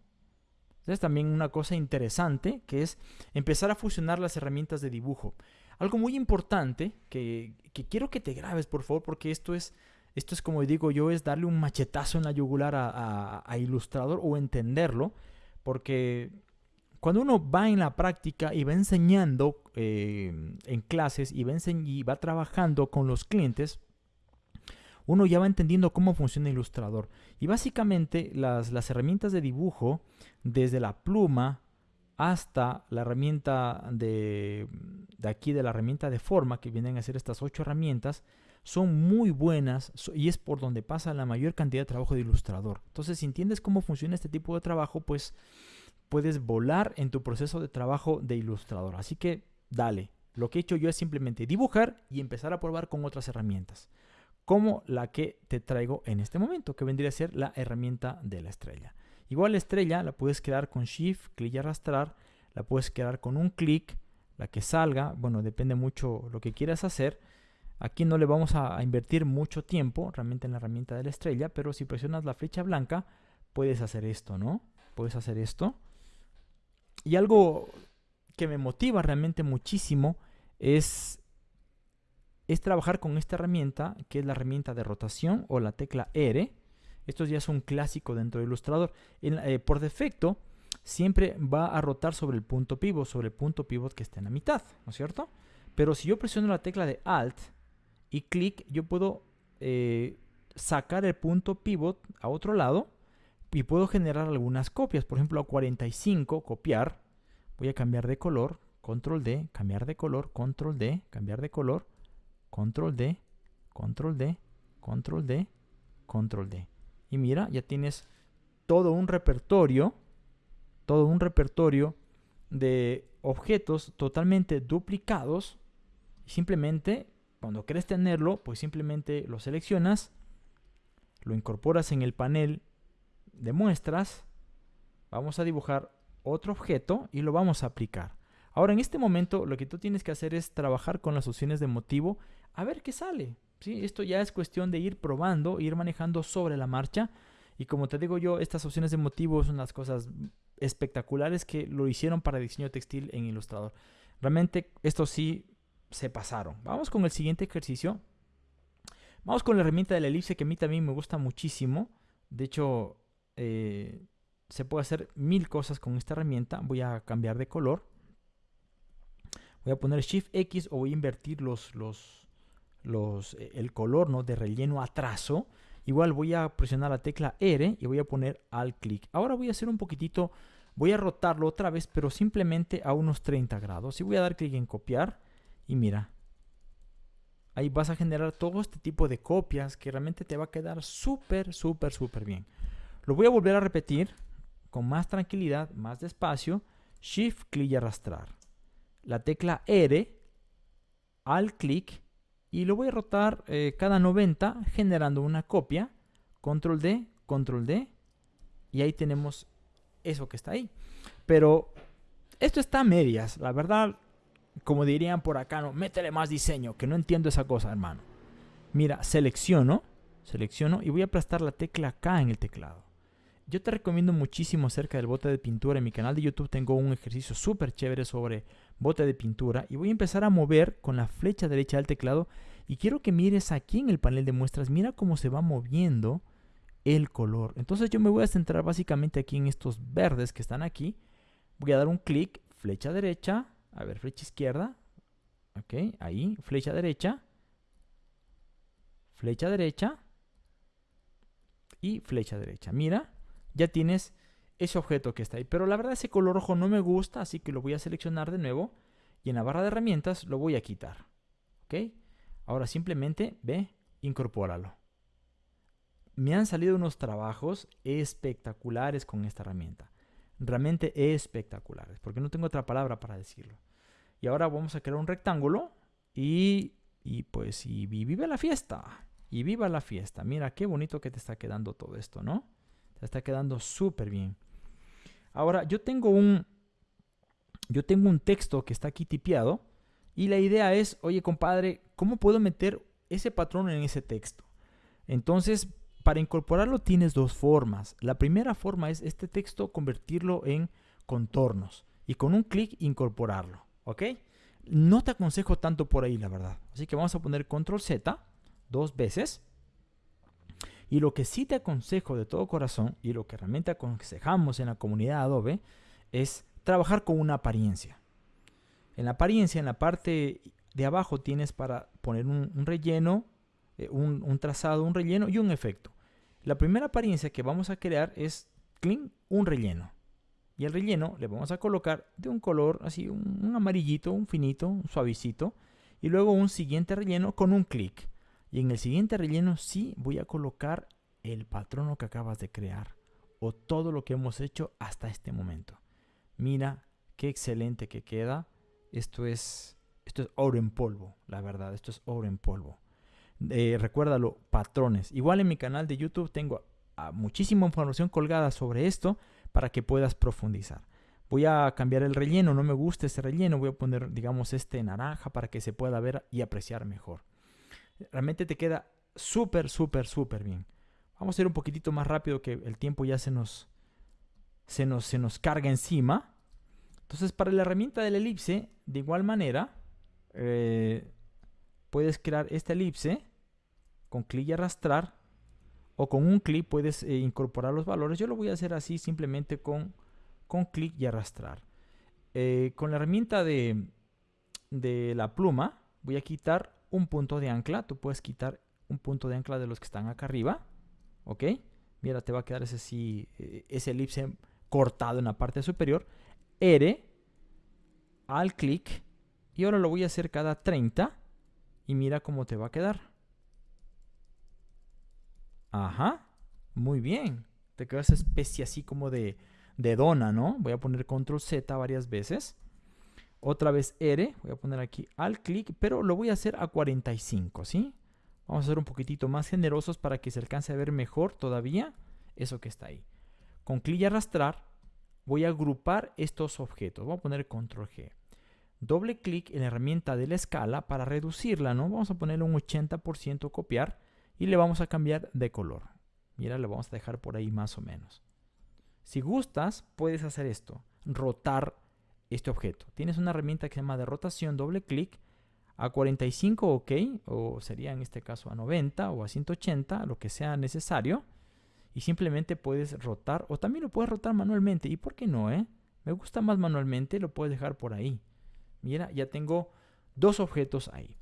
Es también una cosa interesante que es empezar a fusionar las herramientas de dibujo. Algo muy importante que, quiero que te grabes, por favor, porque esto es, esto es como digo yo, es darle un machetazo en la yugular a, a, Ilustrador o entenderlo, porque cuando uno va en la práctica y va enseñando eh, en clases y va, trabajando con los clientes, uno ya va entendiendo cómo funciona Ilustrador. Y básicamente las, las herramientas de dibujo, desde la pluma hasta la herramienta de, de, aquí, de la herramienta de forma, que vienen a ser estas ocho herramientas, son muy buenas y es por donde pasa la mayor cantidad de trabajo de ilustrador. Entonces, si entiendes cómo funciona este tipo de trabajo, pues puedes volar en tu proceso de trabajo de ilustrador. Así que dale. Lo que he hecho yo es simplemente dibujar y empezar a probar con otras herramientas como la que te traigo en este momento, que vendría a ser la herramienta de la estrella. Igual la estrella la puedes crear con Shift, clic y arrastrar, la puedes crear con un clic, la que salga, bueno, depende mucho lo que quieras hacer. Aquí no le vamos a, invertir mucho tiempo realmente en la herramienta de la estrella, pero si presionas la flecha blanca, puedes hacer esto, ¿no? Puedes hacer esto. Y algo que me motiva realmente muchísimo es es trabajar con esta herramienta, que es la herramienta de rotación o la tecla R. Esto ya es un clásico dentro de Illustrator. Eh, por defecto, siempre va a rotar sobre el punto pivot, sobre el punto pivot que está en la mitad, ¿no es cierto? Pero si yo presiono la tecla de Alt y clic, yo puedo eh, sacar el punto pivot a otro lado y puedo generar algunas copias. Por ejemplo, a 45, copiar. Voy a cambiar de color, control D, cambiar de color, control D, cambiar de color control D, control D, control D, control D. Y mira, ya tienes todo un repertorio, todo un repertorio de objetos totalmente duplicados. Simplemente, cuando quieres tenerlo, pues simplemente lo seleccionas, lo incorporas en el panel de muestras vamos a dibujar otro objeto y lo vamos a aplicar. Ahora, en este momento, lo que tú tienes que hacer es trabajar con las opciones de motivo a ver qué sale. ¿sí? Esto ya es cuestión de ir probando, ir manejando sobre la marcha. Y como te digo yo, estas opciones de motivo son las cosas espectaculares que lo hicieron para diseño textil en Illustrator. Realmente, esto sí se pasaron. Vamos con el siguiente ejercicio. Vamos con la herramienta de la elipse que a mí también me gusta muchísimo. De hecho, eh, se puede hacer mil cosas con esta herramienta. Voy a cambiar de color. Voy a poner Shift X o voy a invertir los, los, los, eh, el color ¿no? de relleno a trazo. Igual voy a presionar la tecla R y voy a poner al clic. Ahora voy a hacer un poquitito, voy a rotarlo otra vez, pero simplemente a unos 30 grados. Y voy a dar clic en copiar y mira, ahí vas a generar todo este tipo de copias que realmente te va a quedar súper, súper, súper bien. Lo voy a volver a repetir con más tranquilidad, más despacio. Shift, clic y arrastrar. La tecla R, al clic y lo voy a rotar eh, cada 90 generando una copia. Control D, Control D y ahí tenemos eso que está ahí. Pero esto está a medias. La verdad, como dirían por acá, no, métele más diseño, que no entiendo esa cosa, hermano. Mira, selecciono, selecciono y voy a aplastar la tecla K en el teclado. Yo te recomiendo muchísimo acerca del bote de pintura. En mi canal de YouTube tengo un ejercicio súper chévere sobre bote de pintura. Y voy a empezar a mover con la flecha derecha del teclado. Y quiero que mires aquí en el panel de muestras. Mira cómo se va moviendo el color. Entonces yo me voy a centrar básicamente aquí en estos verdes que están aquí. Voy a dar un clic, flecha derecha, a ver, flecha izquierda. Ok, ahí, flecha derecha. Flecha derecha. Y flecha derecha. Mira, ya tienes ese objeto que está ahí. Pero la verdad ese color rojo no me gusta, así que lo voy a seleccionar de nuevo. Y en la barra de herramientas lo voy a quitar. ¿Ok? Ahora simplemente ve, incorpóralo. Me han salido unos trabajos espectaculares con esta herramienta realmente espectaculares, porque no tengo otra palabra para decirlo. Y ahora vamos a crear un rectángulo y, y pues y, vive la fiesta. Y viva la fiesta. Mira qué bonito que te está quedando todo esto, ¿no? Está quedando súper bien. Ahora, yo tengo un yo tengo un texto que está aquí tipeado y la idea es, oye compadre, ¿cómo puedo meter ese patrón en ese texto? Entonces, para incorporarlo tienes dos formas. La primera forma es este texto convertirlo en contornos y con un clic incorporarlo. ¿Ok? No te aconsejo tanto por ahí, la verdad. Así que vamos a poner control Z dos veces. Y lo que sí te aconsejo de todo corazón y lo que realmente aconsejamos en la comunidad Adobe es trabajar con una apariencia. En la apariencia, en la parte de abajo tienes para poner un, relleno, eh, un, trazado, un relleno y un efecto. La primera apariencia que vamos a crear es clean, un relleno. Y el relleno le vamos a colocar de un color así, un, amarillito, un finito, un suavecito. Y luego un siguiente relleno con un clic. Y en el siguiente relleno sí voy a colocar el patrono que acabas de crear. O todo lo que hemos hecho hasta este momento. Mira qué excelente que queda. Esto es, esto es oro en polvo, la verdad. Esto es oro en polvo. Eh, recuérdalo, patrones. Igual en mi canal de YouTube tengo muchísima información colgada sobre esto para que puedas profundizar. Voy a cambiar el relleno, no me gusta ese relleno, voy a poner, digamos, este naranja para que se pueda ver y apreciar mejor. Realmente te queda súper, súper, súper bien. Vamos a ir un poquitito más rápido que el tiempo ya se nos, se nos, se nos carga encima. Entonces, para la herramienta del elipse, de igual manera, eh, puedes crear esta elipse con clic y arrastrar o con un clic puedes eh, incorporar los valores. Yo lo voy a hacer así simplemente con, con clic y arrastrar. Eh, con la herramienta de, de la pluma voy a quitar un punto de ancla. Tú puedes quitar un punto de ancla de los que están acá arriba. ¿Ok? Mira, te va a quedar ese, sí, eh, ese elipse cortado en la parte superior. R al clic. Y ahora lo voy a hacer cada 30. Y mira cómo te va a quedar. Ajá, muy bien. Te queda esa especie así como de, de dona, ¿no? Voy a poner control Z varias veces. Otra vez R, voy a poner aquí al clic, pero lo voy a hacer a 45, ¿sí? Vamos a ser un poquitito más generosos para que se alcance a ver mejor todavía eso que está ahí. Con clic y arrastrar, voy a agrupar estos objetos. Voy a poner control G. Doble clic en la herramienta de la escala para reducirla, ¿no? Vamos a ponerle un 80% copiar y le vamos a cambiar de color. Mira, le vamos a dejar por ahí más o menos. Si gustas, puedes hacer esto, rotar este objeto. Tienes una herramienta que se llama de rotación, doble clic, a 45 ok, o sería en este caso a 90 o a 180, lo que sea necesario. Y simplemente puedes rotar, o también lo puedes rotar manualmente. ¿Y por qué no, eh? Me gusta más manualmente, lo puedes dejar por ahí. Mira, ya tengo dos objetos ahí.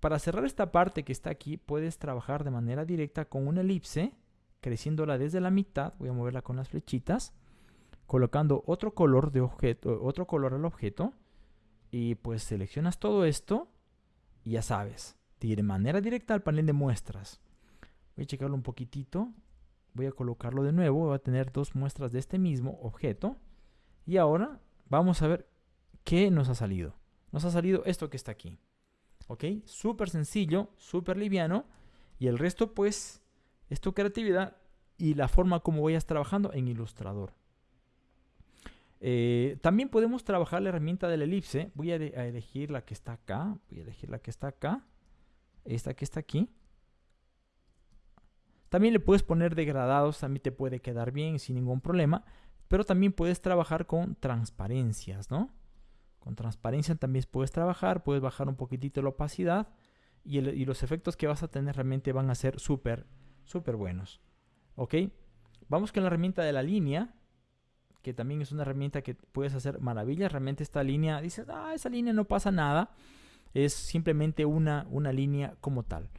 Para cerrar esta parte que está aquí, puedes trabajar de manera directa con una elipse, creciéndola desde la mitad. Voy a moverla con las flechitas, colocando otro color de objeto, otro color al objeto. Y pues seleccionas todo esto y ya sabes, de manera directa al panel de muestras. Voy a checarlo un poquitito. Voy a colocarlo de nuevo. Voy a tener dos muestras de este mismo objeto. Y ahora vamos a ver qué nos ha salido. Nos ha salido esto que está aquí. ¿Ok? Súper sencillo, súper liviano. Y el resto, pues, es tu creatividad y la forma como vayas trabajando en Illustrator. Eh, también podemos trabajar la herramienta de la elipse. Voy a, elegir la que está acá. Voy a elegir la que está acá. Esta que está aquí. También le puedes poner degradados. También te puede quedar bien sin ningún problema. Pero también puedes trabajar con transparencias, ¿no? Con transparencia también puedes trabajar, puedes bajar un poquitito la opacidad y, los efectos que vas a tener realmente van a ser súper, súper buenos. ¿Ok? Vamos con la herramienta de la línea, que también es una herramienta que puedes hacer maravillas. Realmente esta línea, dices, ah, esa línea no pasa nada. Es simplemente una, una línea como tal.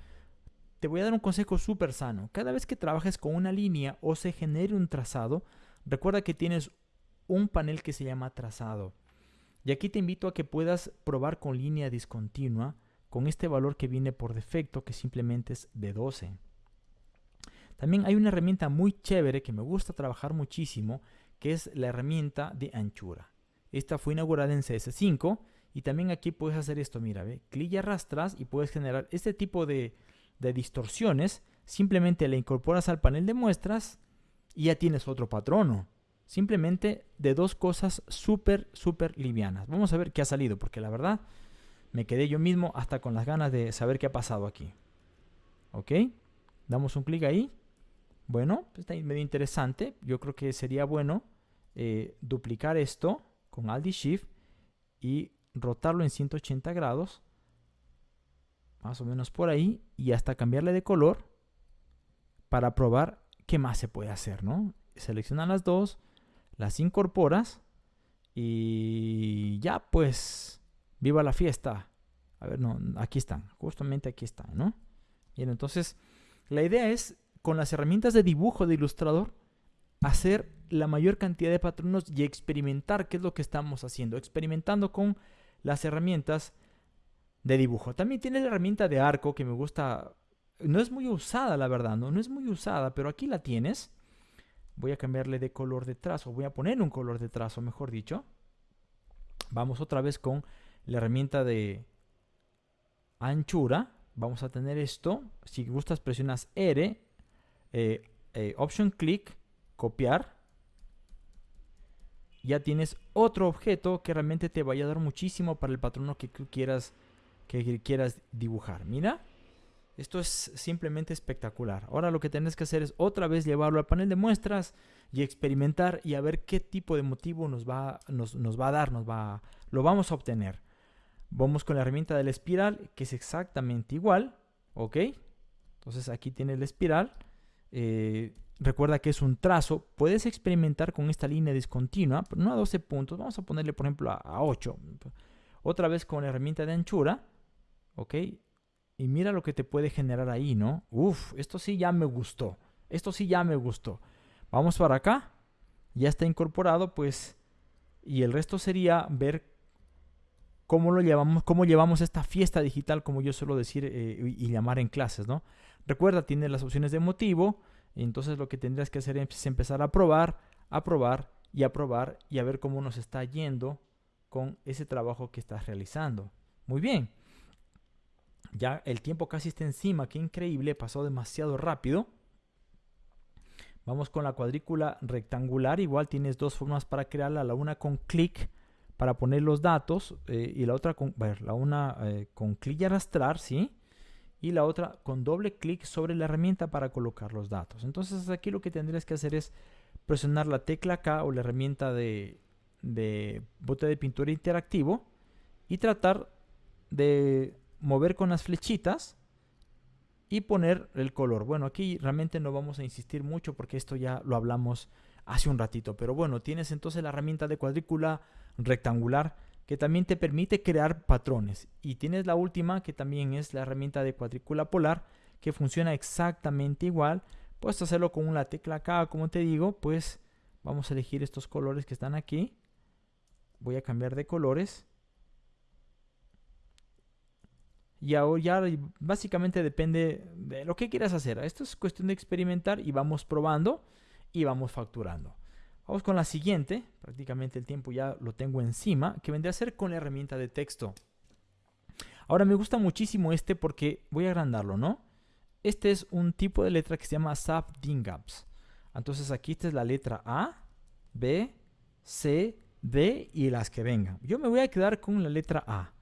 Te voy a dar un consejo súper sano. Cada vez que trabajes con una línea o se genere un trazado, recuerda que tienes un panel que se llama trazado. Y aquí te invito a que puedas probar con línea discontinua con este valor que viene por defecto que simplemente es de 12. También hay una herramienta muy chévere que me gusta trabajar muchísimo que es la herramienta de anchura. Esta fue inaugurada en CS5 y también aquí puedes hacer esto, mira, ve, clic y arrastras y puedes generar este tipo de, de distorsiones. Simplemente le incorporas al panel de muestras y ya tienes otro patrono. Simplemente de dos cosas súper, súper livianas. Vamos a ver qué ha salido, porque la verdad me quedé yo mismo hasta con las ganas de saber qué ha pasado aquí. ¿Ok? Damos un clic ahí. Bueno, está medio interesante. Yo creo que sería bueno eh, duplicar esto con Alt y Shift y rotarlo en 180 grados. Más o menos por ahí. Y hasta cambiarle de color para probar qué más se puede hacer, ¿no? Seleccionan las dos las incorporas y ya pues, viva la fiesta. A ver, no, aquí están, justamente aquí están, ¿no? Bien, entonces, la idea es, con las herramientas de dibujo de ilustrador, hacer la mayor cantidad de patronos y experimentar qué es lo que estamos haciendo, experimentando con las herramientas de dibujo. También tiene la herramienta de arco que me gusta, no es muy usada la verdad, no, no es muy usada, pero aquí la tienes voy a cambiarle de color de trazo, voy a poner un color de trazo, mejor dicho. Vamos otra vez con la herramienta de anchura. Vamos a tener esto. Si gustas, presionas R, eh, eh, Option Click, copiar. Ya tienes otro objeto que realmente te vaya a dar muchísimo para el patrono que quieras, que quieras dibujar. Mira. Esto es simplemente espectacular. Ahora lo que tienes que hacer es otra vez llevarlo al panel de muestras y experimentar y a ver qué tipo de motivo nos va, nos, va a dar, nos va, lo vamos a obtener. Vamos con la herramienta de la espiral, que es exactamente igual, ¿ok? Entonces aquí tienes la espiral. Eh, recuerda que es un trazo. Puedes experimentar con esta línea discontinua, no a 12 puntos. Vamos a ponerle, por ejemplo, a, a 8. Otra vez con la herramienta de anchura, ¿ok? Y mira lo que te puede generar ahí, ¿no? Uf, esto sí ya me gustó. Esto sí ya me gustó. Vamos para acá. Ya está incorporado, pues. Y el resto sería ver cómo lo llevamos, cómo llevamos esta fiesta digital, como yo suelo decir eh, y llamar en clases, ¿no? Recuerda, tiene las opciones de motivo. Entonces lo que tendrías que hacer es empezar a probar, a probar y a probar y a ver cómo nos está yendo con ese trabajo que estás realizando. Muy bien. Ya el tiempo casi está encima, qué increíble, pasó demasiado rápido. Vamos con la cuadrícula rectangular. Igual tienes dos formas para crearla. La una con clic para poner los datos eh, y la otra con, la una eh, con clic y arrastrar, ¿sí? Y la otra con doble clic sobre la herramienta para colocar los datos. Entonces aquí lo que tendrías que hacer es presionar la tecla K o la herramienta de, bote de pintura interactivo y tratar de mover con las flechitas y poner el color. Bueno, aquí realmente no vamos a insistir mucho porque esto ya lo hablamos hace un ratito. Pero bueno, tienes entonces la herramienta de cuadrícula rectangular que también te permite crear patrones. Y tienes la última que también es la herramienta de cuadrícula polar que funciona exactamente igual. Puedes hacerlo con una tecla acá, como te digo, pues vamos a elegir estos colores que están aquí. Voy a cambiar de colores. Y ahora ya básicamente depende de lo que quieras hacer. Esto es cuestión de experimentar y vamos probando y vamos facturando. Vamos con la siguiente. Prácticamente el tiempo ya lo tengo encima, que vendría a ser con la herramienta de texto. Ahora me gusta muchísimo este porque voy a agrandarlo, ¿no? Este es un tipo de letra que se llama SAP Dingaps. Entonces aquí esta es la letra A, B, C, D y las que vengan. Yo me voy a quedar con la letra A.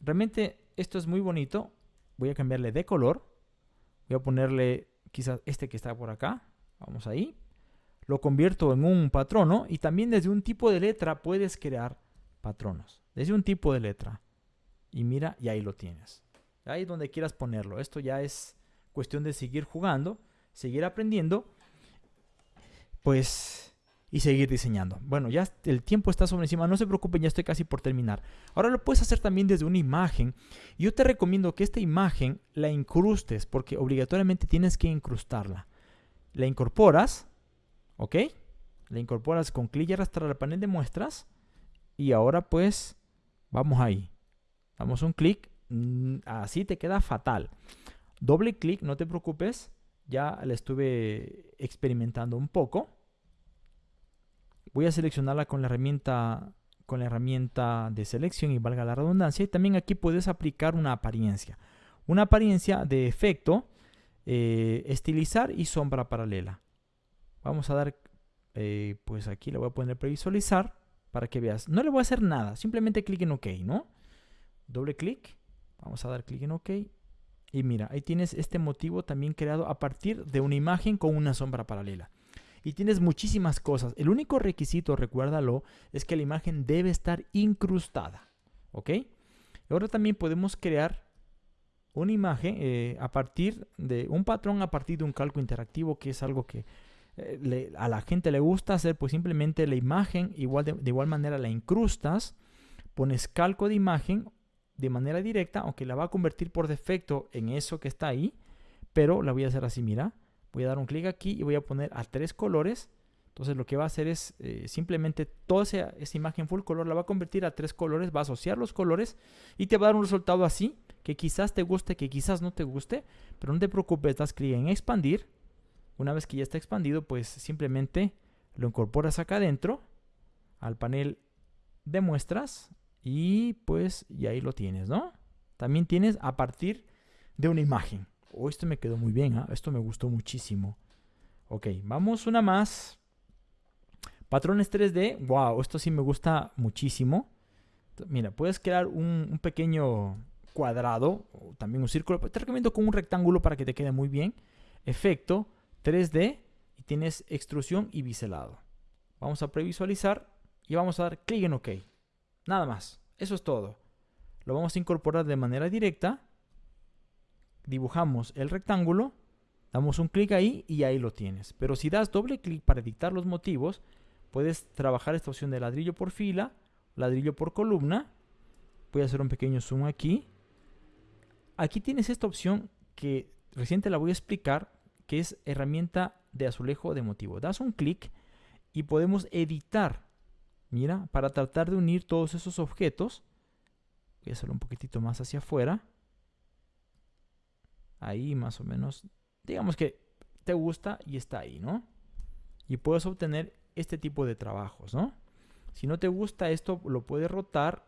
Realmente esto es muy bonito. Voy a cambiarle de color. Voy a ponerle quizás este que está por acá. Vamos ahí. Lo convierto en un patrono y también desde un tipo de letra puedes crear patronos. Desde un tipo de letra. Y mira, y ahí lo tienes. Ahí donde quieras ponerlo. Esto ya es cuestión de seguir jugando, seguir aprendiendo. Pues y seguir diseñando. Bueno, ya el tiempo está sobre encima, no se preocupen, ya estoy casi por terminar. Ahora lo puedes hacer también desde una imagen. Yo te recomiendo que esta imagen la incrustes porque obligatoriamente tienes que incrustarla. La incorporas, ¿ok? La incorporas con clic y arrastrar al panel de muestras y ahora pues vamos ahí. Damos un clic, mm, así te queda fatal. Doble clic, no te preocupes, ya la estuve experimentando un poco Voy a seleccionarla con la herramienta con la herramienta de selección y valga la redundancia. Y también aquí puedes aplicar una apariencia. Una apariencia de efecto, eh, estilizar y sombra paralela. Vamos a dar, eh, pues aquí le voy a poner previsualizar para que veas. No le voy a hacer nada, simplemente clic en OK, ¿no? Doble clic, vamos a dar clic en OK. Y mira, ahí tienes este motivo también creado a partir de una imagen con una sombra paralela y tienes muchísimas cosas. El único requisito, recuérdalo, es que la imagen debe estar incrustada. ¿Ok? Ahora también podemos crear una imagen eh, a partir de un patrón, a partir de un calco interactivo, que es algo que eh, a la gente le gusta hacer, pues simplemente la imagen, igual de, igual manera la incrustas, pones calco de imagen de manera directa, aunque la va a convertir por defecto en eso que está ahí, pero la voy a hacer así, mira voy a dar un clic aquí y voy a poner a tres colores. Entonces lo que va a hacer es eh, simplemente toda esa, imagen full color la va a convertir a tres colores, va a asociar los colores y te va a dar un resultado así, que quizás te guste, que quizás no te guste, pero no te preocupes, das clic en expandir. Una vez que ya está expandido, pues simplemente lo incorporas acá adentro al panel de muestras y pues y ahí lo tienes, ¿no? También tienes a partir de una imagen. Oh, este me quedó muy bien, ¿ah? esto me gustó muchísimo. Ok, vamos una más. Patrones 3D, wow, esto sí me gusta muchísimo. Mira, puedes crear un, pequeño cuadrado o también un círculo. Te recomiendo con un rectángulo para que te quede muy bien. Efecto 3D y tienes extrusión y biselado. Vamos a previsualizar y vamos a dar clic en OK. Nada más, eso es todo. Lo vamos a incorporar de manera directa dibujamos el rectángulo, damos un clic ahí y ahí lo tienes. Pero si das doble clic para editar los motivos, puedes trabajar esta opción de ladrillo por fila, ladrillo por columna. Voy a hacer un pequeño zoom aquí. Aquí tienes esta opción que recién te la voy a explicar, que es herramienta de azulejo de motivo. Das un clic y podemos editar, mira, para tratar de unir todos esos objetos. Voy a hacerlo un poquitito más hacia afuera ahí más o menos, digamos que te gusta y está ahí, ¿no? Y puedes obtener este tipo de trabajos, ¿no? Si no te gusta esto, lo puedes rotar,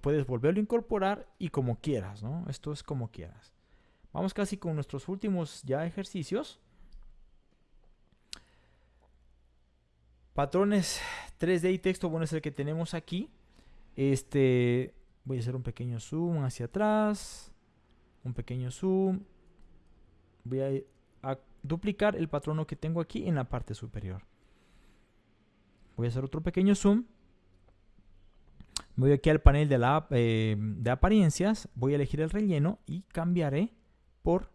puedes volverlo a incorporar y como quieras, ¿no? Esto es como quieras. Vamos casi con nuestros últimos ya ejercicios. Patrones 3D y texto, bueno, es el que tenemos aquí. Este, voy a hacer un pequeño zoom hacia atrás. Un pequeño zoom. Voy a, duplicar el patrono que tengo aquí en la parte superior. Voy a hacer otro pequeño zoom. Voy aquí al panel de, la, eh, de apariencias, voy a elegir el relleno y cambiaré por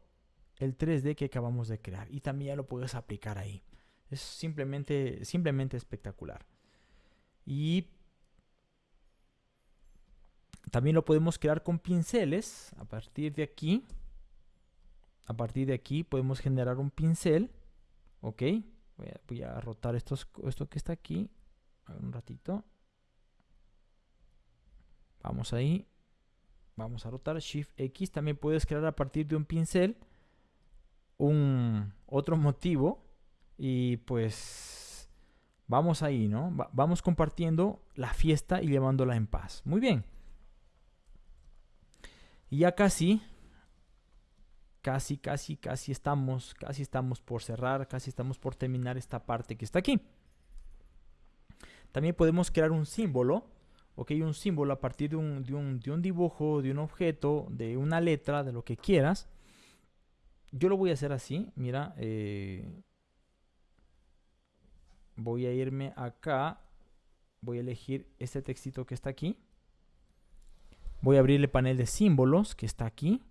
el 3D que acabamos de crear. Y también ya lo puedes aplicar ahí. Es simplemente, simplemente espectacular. Y también lo podemos crear con pinceles. A partir de aquí, a partir de aquí podemos generar un pincel. Ok, voy a, rotar esto que está aquí. Un ratito. Vamos ahí. Vamos a rotar Shift X. También puedes crear a partir de un pincel un otro motivo. Y pues vamos ahí, ¿no? vamos compartiendo la fiesta y llevándola en paz. Muy bien. Y ya casi, casi, casi, casi estamos, casi estamos por cerrar, casi estamos por terminar esta parte que está aquí. También podemos crear un símbolo ok, un símbolo a partir de un, de un, dibujo, de un objeto, de una letra, de lo que quieras. Yo lo voy a hacer así, mira, eh, voy a irme acá, voy a elegir este textito que está aquí. Voy a abrir el panel de símbolos que está aquí,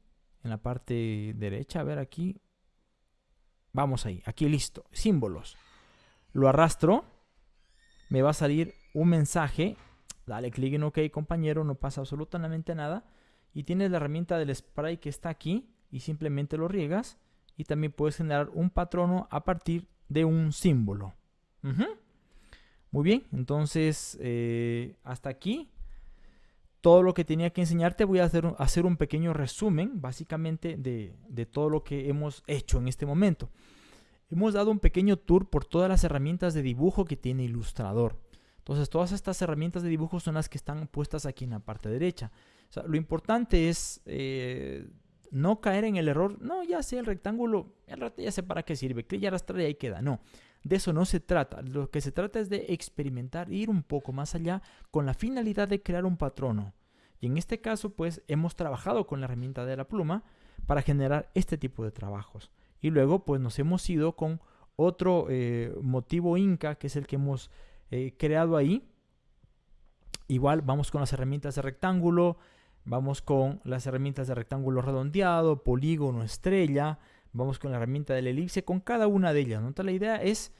en la parte derecha, a ver aquí. Vamos ahí, aquí listo, símbolos. Lo arrastro, me va a salir un mensaje Dale clic en OK, compañero, no pasa absolutamente nada. Y tienes la herramienta del spray que está aquí y simplemente lo riegas. Y también puedes generar un patrono a partir de un símbolo. Muy bien, entonces eh, hasta aquí todo lo que tenía que enseñarte. Voy a hacer, hacer un pequeño resumen básicamente de, de todo lo que hemos hecho en este momento. Hemos dado un pequeño tour por todas las herramientas de dibujo que tiene Illustrator. Entonces, todas estas herramientas de dibujo son las que están puestas aquí en la parte derecha. lo importante es eh, no caer en el error. No, ya sé el rectángulo, ya sé para qué sirve. Clic y arrastrar y ahí queda. No, de eso no se trata. Lo que se trata es de experimentar, ir un poco más allá con la finalidad de crear un patrono. Y en este caso, pues hemos trabajado con la herramienta de la pluma para generar este tipo de trabajos. Y luego, pues nos hemos ido con otro eh, motivo Inca, que es el que hemos eh, creado ahí. Igual vamos con las herramientas de rectángulo, vamos con las herramientas de rectángulo redondeado, polígono, estrella, vamos con la herramienta del elipse, con cada una de ellas. ¿no? la idea es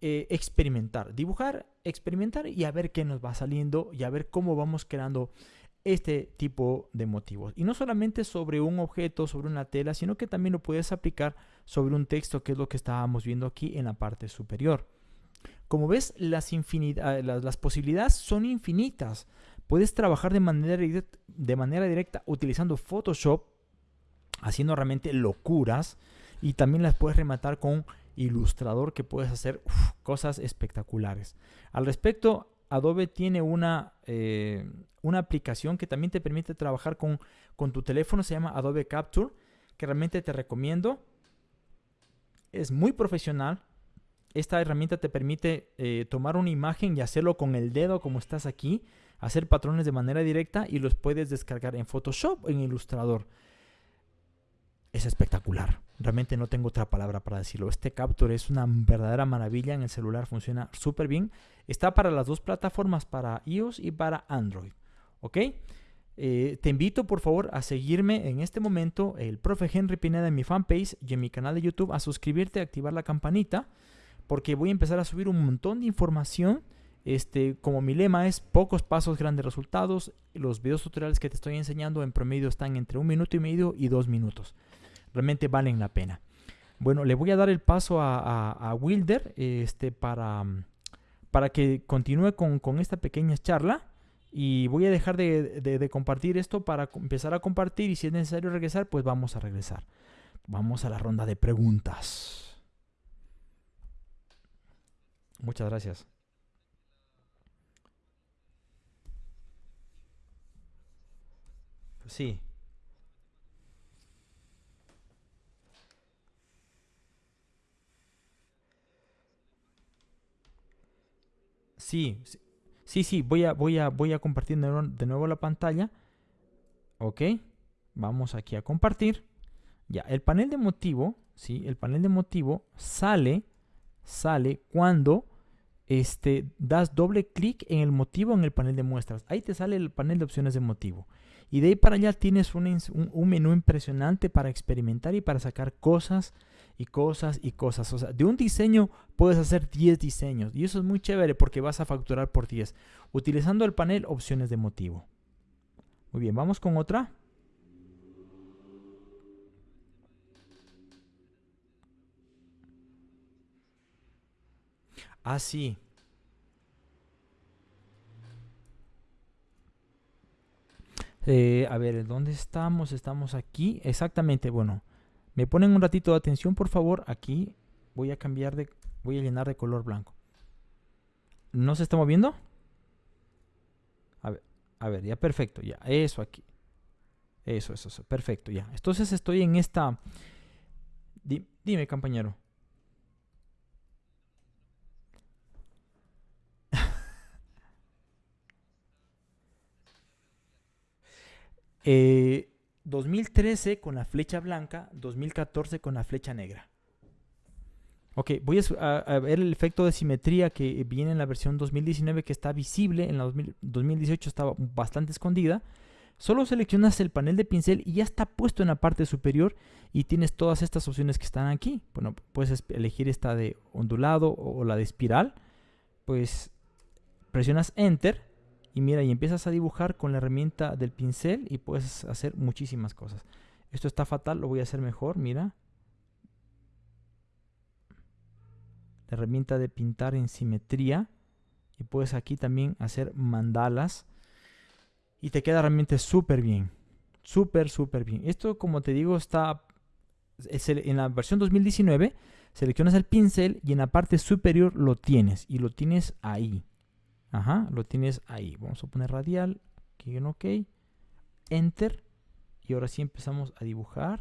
eh, experimentar, dibujar, experimentar y a ver qué nos va saliendo y a ver cómo vamos creando este tipo de motivos. Y no solamente sobre un objeto, sobre una tela, sino que también lo puedes aplicar sobre un texto, que es lo que estábamos viendo aquí en la parte superior. Como ves, las, ah, las, posibilidades son infinitas. Puedes trabajar de manera, directa, utilizando Photoshop, haciendo realmente locuras. Y también las puedes rematar con Illustrator, que puedes hacer cosas espectaculares. Al respecto, Adobe tiene una, eh, una aplicación que también te permite trabajar con, con tu teléfono. Se llama Adobe Capture, que realmente te recomiendo. Es muy profesional, esta herramienta te permite eh, tomar una imagen y hacerlo con el dedo como estás aquí, hacer patrones de manera directa y los puedes descargar en Photoshop o en Illustrator. Es espectacular. Realmente no tengo otra palabra para decirlo. Este Capture es una verdadera maravilla. En el celular funciona súper bien. Está para las dos plataformas, para iOS y para Android. ¿Ok? Eh, te invito por favor a seguirme en este momento, el profe Henry Pineda en mi fanpage y en mi canal de YouTube, a suscribirte, a activar la campanita porque voy a empezar a subir un montón de información. Este, como mi lema es pocos pasos, grandes resultados. Los videos tutoriales que te estoy enseñando en promedio están entre un minuto y medio y dos minutos. Realmente valen la pena. Bueno, le voy a dar el paso a, Wilder este, para, para que continúe con, esta pequeña charla. Y voy a dejar de, de compartir esto para empezar a compartir y si es necesario regresar, pues vamos a regresar. Vamos a la ronda de preguntas. Muchas gracias. Sí. Sí, sí, sí, voy a, voy a, voy a compartir de nuevo la pantalla. Ok, vamos aquí a compartir. Ya, el panel de motivo, ¿sí? El panel de motivo sale, sale cuando este, das doble clic en el motivo en el panel de muestras. Ahí te sale el panel de opciones de motivo. Y de ahí para allá tienes un, un, menú impresionante para experimentar y para sacar cosas y cosas y cosas. O sea, de un diseño puedes hacer 10 diseños. Y eso es muy chévere porque vas a facturar por 10. Utilizando el panel opciones de motivo. Muy bien, vamos con otra. Ah, sí. Eh, a ver, ¿dónde estamos? Estamos aquí. Exactamente, bueno. Me ponen un ratito de atención, por favor. Aquí voy a cambiar de... Voy a llenar de color blanco. ¿No se está moviendo? A ver, ya perfecto, ya. Eso aquí. Eso, eso, eso. Perfecto, ya. Entonces estoy en esta... dime, compañero. 2013 eh, con la flecha blanca, 2014 con la flecha negra. Ok, voy a, ver el efecto de simetría que viene en la versión 2019 que está visible, en la 2018 estaba bastante escondida. Solo seleccionas el panel de pincel y ya está puesto en la parte superior y tienes todas estas opciones que están aquí. Bueno, puedes elegir esta de ondulado o la de espiral. Pues presionas Enter y mira, y empiezas a dibujar con la herramienta del pincel y puedes hacer muchísimas cosas. Esto está fatal, lo voy a hacer mejor, mira. La herramienta de pintar en simetría. Y puedes aquí también hacer mandalas. Y te queda realmente súper bien. Súper, súper bien. Esto, como te digo, está en la versión 2019. Seleccionas el pincel y en la parte superior lo tienes. Y lo tienes ahí. Ajá, lo tienes ahí. Vamos a poner radial, aquí en OK, Enter. Y ahora sí empezamos a dibujar.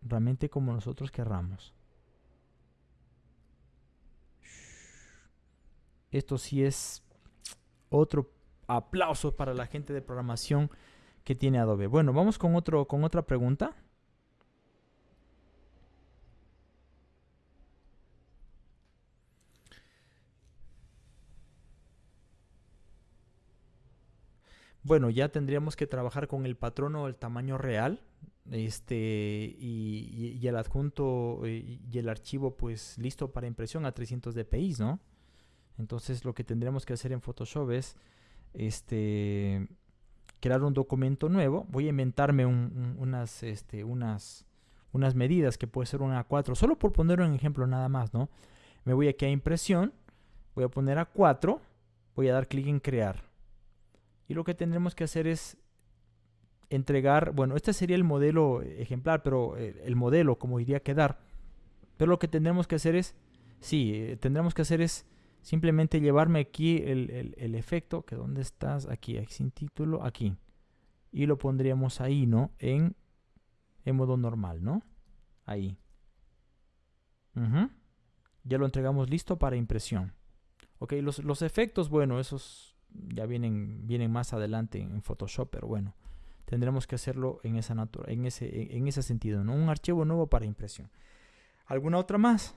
Realmente como nosotros querramos. Esto sí es otro aplauso para la gente de programación que tiene Adobe. Bueno, vamos con, otro, con otra pregunta. Bueno, ya tendríamos que trabajar con el patrón o el tamaño real. Este, y, el adjunto eh, y el archivo pues listo para impresión a 300 dpi, ¿no? Entonces lo que tendríamos que hacer en Photoshop es este, crear un documento nuevo. Voy a inventarme unas, este, unas, unas medidas que puede ser una A4, solo por poner un ejemplo nada más, ¿no? Me voy aquí a impresión, voy a poner a 4, voy a dar clic en crear y lo que tendremos que hacer es entregar, bueno, este sería el modelo ejemplar, pero eh, el modelo como iría a quedar. Pero lo que tendremos que hacer es, sí, eh, tendremos que hacer es simplemente llevarme aquí el, efecto, que dónde estás, aquí, sin título, aquí. Y lo pondríamos ahí, ¿no? En, en modo normal, ¿no? Ahí. Ya lo entregamos listo para impresión. Ok, los, los efectos, bueno, esos ya vienen, vienen más adelante en Photoshop, pero bueno, tendremos que hacerlo en, esa en, ese, en ese sentido, ¿no? Un archivo nuevo para impresión. ¿Alguna otra más?